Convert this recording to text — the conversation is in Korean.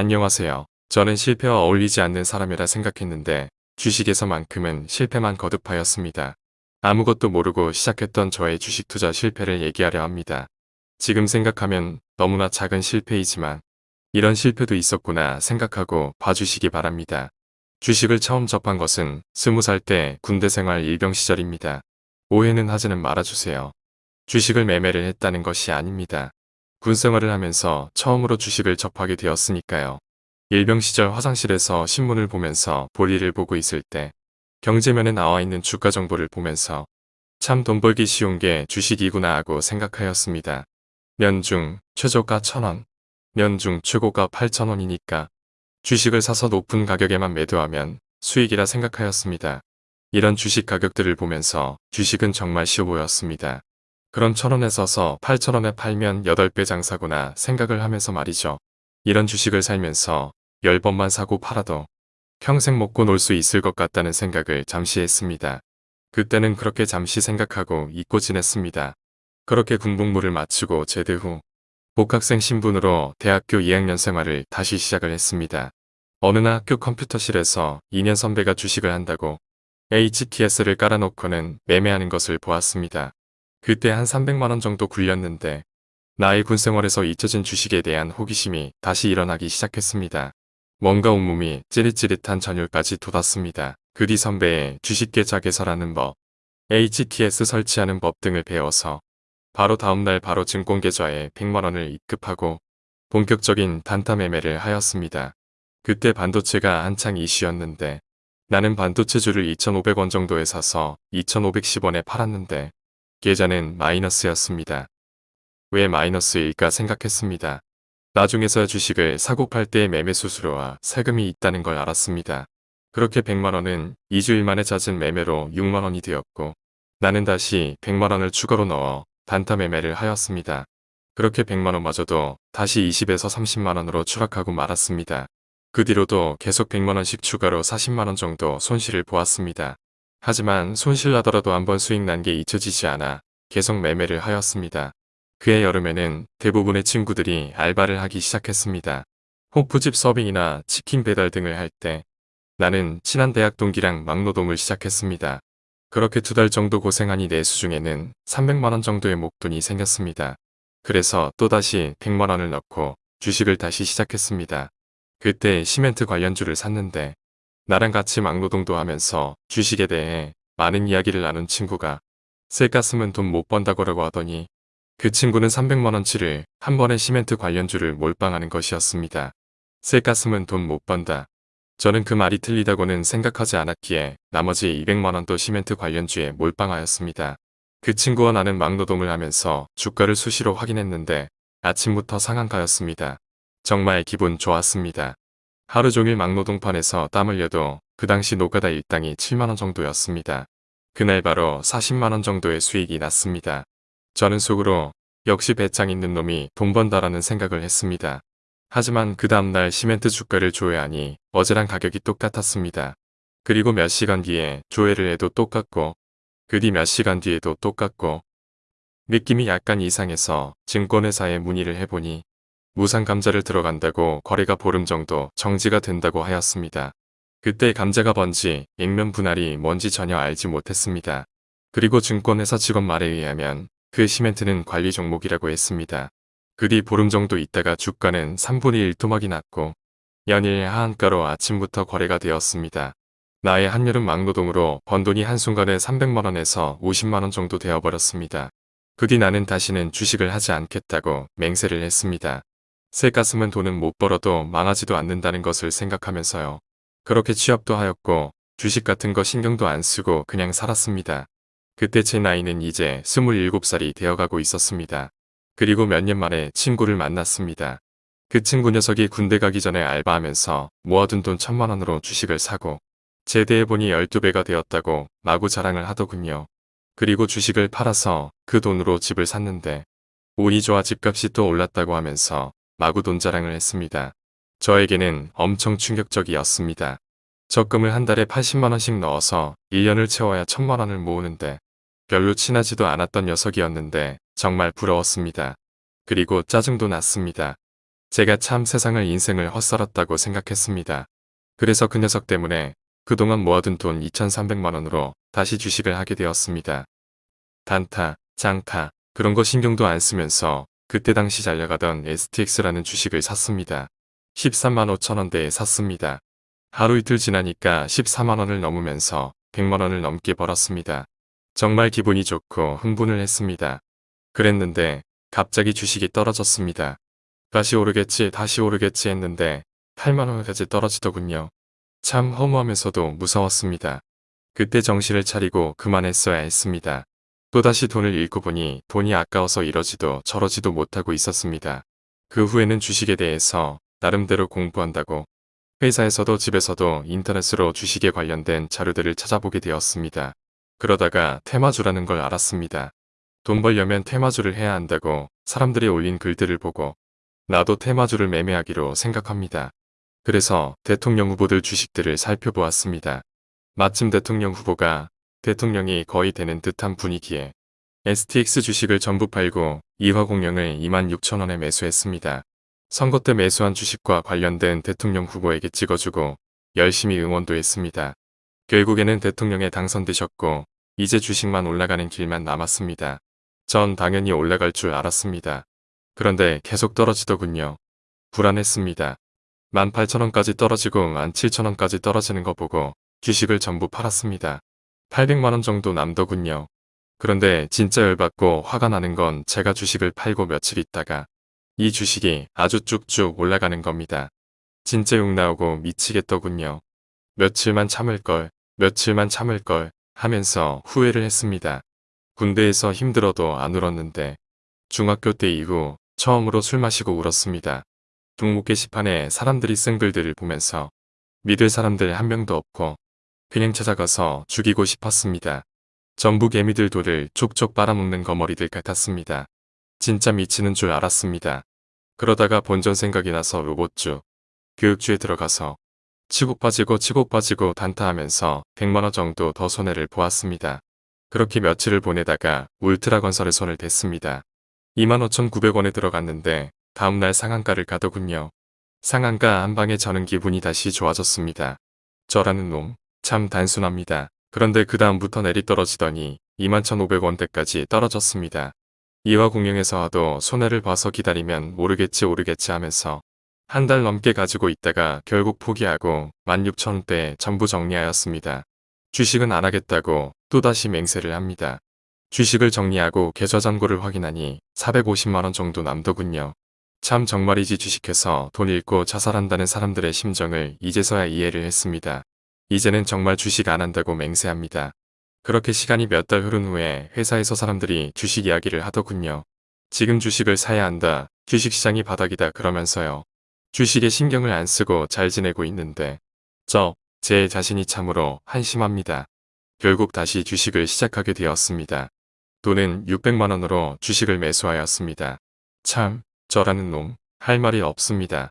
안녕하세요. 저는 실패와 어울리지 않는 사람이라 생각했는데 주식에서만큼은 실패만 거듭하였습니다. 아무것도 모르고 시작했던 저의 주식 투자 실패를 얘기하려 합니다. 지금 생각하면 너무나 작은 실패이지만 이런 실패도 있었구나 생각하고 봐주시기 바랍니다. 주식을 처음 접한 것은 20살 때 군대 생활 일병 시절입니다. 오해는 하지는 말아주세요. 주식을 매매를 했다는 것이 아닙니다. 군 생활을 하면서 처음으로 주식을 접하게 되었으니까요. 일병 시절 화장실에서 신문을 보면서 볼일을 보고 있을 때 경제면에 나와 있는 주가 정보를 보면서 참 돈 벌기 쉬운 게 주식이구나 하고 생각하였습니다. 면중 최저가 1000원, 면중 최고가 8,000원이니까 주식을 사서 높은 가격에만 매도하면 수익이라 생각하였습니다. 이런 주식 가격들을 보면서 주식은 정말 쉬워 보였습니다. 그럼 천원에 서서 8천원에 팔면 8배 장사구나 생각을 하면서 말이죠. 이런 주식을 살면서 10번만 사고 팔아도 평생 먹고 놀 수 있을 것 같다는 생각을 잠시 했습니다. 그때는 그렇게 잠시 생각하고 잊고 지냈습니다. 그렇게 군복무를 마치고 제대 후 복학생 신분으로 대학교 2학년 생활을 다시 시작을 했습니다. 어느 날 학교 컴퓨터실에서 2년 선배가 주식을 한다고 HTS를 깔아놓고는 매매하는 것을 보았습니다. 그때 한 300만원 정도 굴렸는데 나의 군생활에서 잊혀진 주식에 대한 호기심이 다시 일어나기 시작했습니다. 뭔가 온몸이 찌릿찌릿한 전율까지 돋았습니다. 그뒤 선배의 주식 계좌 개설하는 법, HTS 설치하는 법 등을 배워서 바로 다음날 바로 증권계좌에 100만원을 입금하고 본격적인 단타 매매를 하였습니다. 그때 반도체가 한창 이슈였는데 나는 반도체주를 2,500원 정도에 사서 2,510원에 팔았는데 계좌는 마이너스였습니다. 왜 마이너스일까 생각했습니다. 나중에서 주식을 사고 팔 때의 매매 수수료와 세금이 있다는 걸 알았습니다. 그렇게 100만원은 2주일 만에 잦은 매매로 6만원이 되었고 나는 다시 100만원을 추가로 넣어 단타 매매를 하였습니다. 그렇게 100만원마저도 다시 20에서 30만원으로 추락하고 말았습니다. 그 뒤로도 계속 100만원씩 추가로 40만원 정도 손실을 보았습니다. 하지만 손실 나더라도 한번 수익 난 게 잊혀지지 않아 계속 매매를 하였습니다. 그해 여름에는 대부분의 친구들이 알바를 하기 시작했습니다. 호프집 서빙이나 치킨 배달 등을 할 때 나는 친한 대학 동기랑 막노동을 시작했습니다. 그렇게 두 달 정도 고생하니 내 수 중에는 300만원 정도의 목돈이 생겼습니다. 그래서 또다시 100만원을 넣고 주식을 다시 시작했습니다. 그때 시멘트 관련주를 샀는데 나랑 같이 막노동도 하면서 주식에 대해 많은 이야기를 나눈 친구가 셀가슴은 돈 못 번다고라고 하더니 그 친구는 300만원치를 한 번에 시멘트 관련주를 몰빵하는 것이었습니다. 셀가슴은 돈 못 번다. 저는 그 말이 틀리다고는 생각하지 않았기에 나머지 200만원도 시멘트 관련주에 몰빵하였습니다. 그 친구와 나는 막노동을 하면서 주가를 수시로 확인했는데 아침부터 상한가였습니다. 정말 기분 좋았습니다. 하루 종일 막노동판에서 땀 흘려도 그 당시 노가다 일당이 7만원 정도였습니다. 그날 바로 40만원 정도의 수익이 났습니다. 저는 속으로 역시 배짱 있는 놈이 돈 번다라는 생각을 했습니다. 하지만 그 다음날 시멘트 주가를 조회하니 어제랑 가격이 똑같았습니다. 그리고 몇 시간 뒤에 조회를 해도 똑같고 그 뒤 몇 시간 뒤에도 똑같고 느낌이 약간 이상해서 증권회사에 문의를 해보니 무상 감자를 들어간다고 거래가 보름 정도 정지가 된다고 하였습니다. 그때 감자가 뭔지 액면 분할이 뭔지 전혀 알지 못했습니다. 그리고 증권회사 직원 말에 의하면 그 시멘트는 관리 종목이라고 했습니다. 그 뒤 보름 정도 있다가 주가는 3분의 1 토막이 났고 연일 하한가로 아침부터 거래가 되었습니다. 나의 한여름 막노동으로 번 돈이 한순간에 300만원에서 50만원 정도 되어버렸습니다. 그 뒤 나는 다시는 주식을 하지 않겠다고 맹세를 했습니다. 새 가슴은 돈은 못 벌어도 망하지도 않는다는 것을 생각하면서요. 그렇게 취업도 하였고 주식 같은 거 신경도 안 쓰고 그냥 살았습니다. 그때 제 나이는 이제 27살이 되어가고 있었습니다. 그리고 몇 년 만에 친구를 만났습니다. 그 친구 녀석이 군대 가기 전에 알바하면서 모아둔 돈 천만 원으로 주식을 사고 제대해보니 12배가 되었다고 마구 자랑을 하더군요. 그리고 주식을 팔아서 그 돈으로 집을 샀는데 운이 좋아 집값이 또 올랐다고 하면서 마구 돈 자랑을 했습니다. 저에게는 엄청 충격적이었습니다. 적금을 한 달에 80만원씩 넣어서 1년을 채워야 천만원을 모으는데 별로 친하지도 않았던 녀석이었는데 정말 부러웠습니다. 그리고 짜증도 났습니다. 제가 참 세상을 인생을 헛살았다고 생각했습니다. 그래서 그 녀석 때문에 그동안 모아둔 돈 2,300만 원으로 다시 주식을 하게 되었습니다. 단타, 장타, 그런 거 신경도 안 쓰면서 그때 당시 잘 나가던 STX라는 주식을 샀습니다. 13만 5천 원대에 샀습니다. 하루 이틀 지나니까 14만 원을 넘으면서 100만 원을 넘게 벌었습니다. 정말 기분이 좋고 흥분을 했습니다. 그랬는데 갑자기 주식이 떨어졌습니다. 다시 오르겠지 다시 오르겠지 했는데 8만 원까지 떨어지더군요. 참 허무하면서도 무서웠습니다. 그때 정신을 차리고 그만했어야 했습니다. 또다시 돈을 잃고 보니 돈이 아까워서 이러지도 저러지도 못하고 있었습니다. 그 후에는 주식에 대해서 나름대로 공부한다고 회사에서도 집에서도 인터넷으로 주식에 관련된 자료들을 찾아보게 되었습니다. 그러다가 테마주라는 걸 알았습니다. 돈 벌려면 테마주를 해야 한다고 사람들이 올린 글들을 보고 나도 테마주를 매매하기로 생각합니다. 그래서 대통령 후보들 주식들을 살펴보았습니다. 마침 대통령 후보가 대통령이 거의 되는 듯한 분위기에 STX 주식을 전부 팔고 이화공영을 26,000원에 매수했습니다. 선거 때 매수한 주식과 관련된 대통령 후보에게 찍어주고 열심히 응원도 했습니다. 결국에는 대통령에 당선되셨고 이제 주식만 올라가는 길만 남았습니다. 전 당연히 올라갈 줄 알았습니다. 그런데 계속 떨어지더군요. 불안했습니다. 18,000원까지 떨어지고 17,000원까지 떨어지는 거 보고 주식을 전부 팔았습니다. 800만원 정도 남더군요. 그런데 진짜 열받고 화가 나는 건 제가 주식을 팔고 며칠 있다가 이 주식이 아주 쭉쭉 올라가는 겁니다. 진짜 욕 나오고 미치겠더군요. 며칠만 참을걸, 며칠만 참을걸 하면서 후회를 했습니다. 군대에서 힘들어도 안 울었는데 중학교 때 이후 처음으로 술 마시고 울었습니다. 동목 게시판에 사람들이 쓴 글들을 보면서 믿을 사람들 한 명도 없고 그냥 찾아가서 죽이고 싶었습니다. 전부 개미들 돌을 족족 빨아먹는 거머리들 같았습니다. 진짜 미치는 줄 알았습니다. 그러다가 본전 생각이 나서 로봇주, 교육주에 들어가서 치고 빠지고 치고 빠지고 단타하면서 100만원 정도 더 손해를 보았습니다. 그렇게 며칠을 보내다가 울트라 건설에 손을 댔습니다. 25,900원에 들어갔는데 다음날 상한가를 가더군요. 상한가 한 방에 저는 기분이 다시 좋아졌습니다. 저라는 놈, 참 단순합니다. 그런데 그 다음부터 내리떨어지더니 21,500원대까지 떨어졌습니다. 이화 공영에서 하도 손해를 봐서 기다리면 모르겠지 오르겠지 하면서 한 달 넘게 가지고 있다가 결국 포기하고 16,000원대에 전부 정리하였습니다. 주식은 안 하겠다고 또다시 맹세를 합니다. 주식을 정리하고 계좌 잔고를 확인하니 450만원 정도 남더군요. 참 정말이지 주식해서 돈 잃고 자살한다는 사람들의 심정을 이제서야 이해를 했습니다. 이제는 정말 주식 안 한다고 맹세합니다. 그렇게 시간이 몇 달 흐른 후에 회사에서 사람들이 주식 이야기를 하더군요. 지금 주식을 사야 한다. 주식시장이 바닥이다 그러면서요. 주식에 신경을 안 쓰고 잘 지내고 있는데 저, 제 자신이 참으로 한심합니다. 결국 다시 주식을 시작하게 되었습니다. 돈은 600만원으로 주식을 매수하였습니다. 참, 저라는 놈, 할 말이 없습니다.